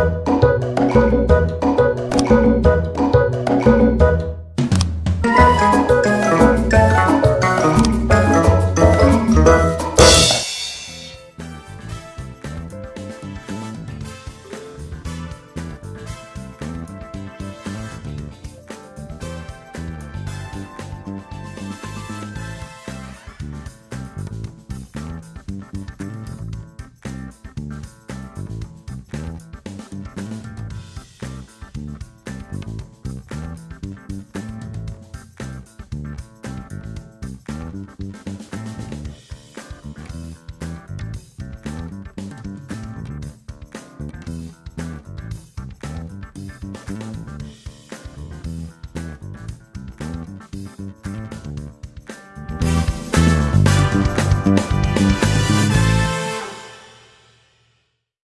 Müzik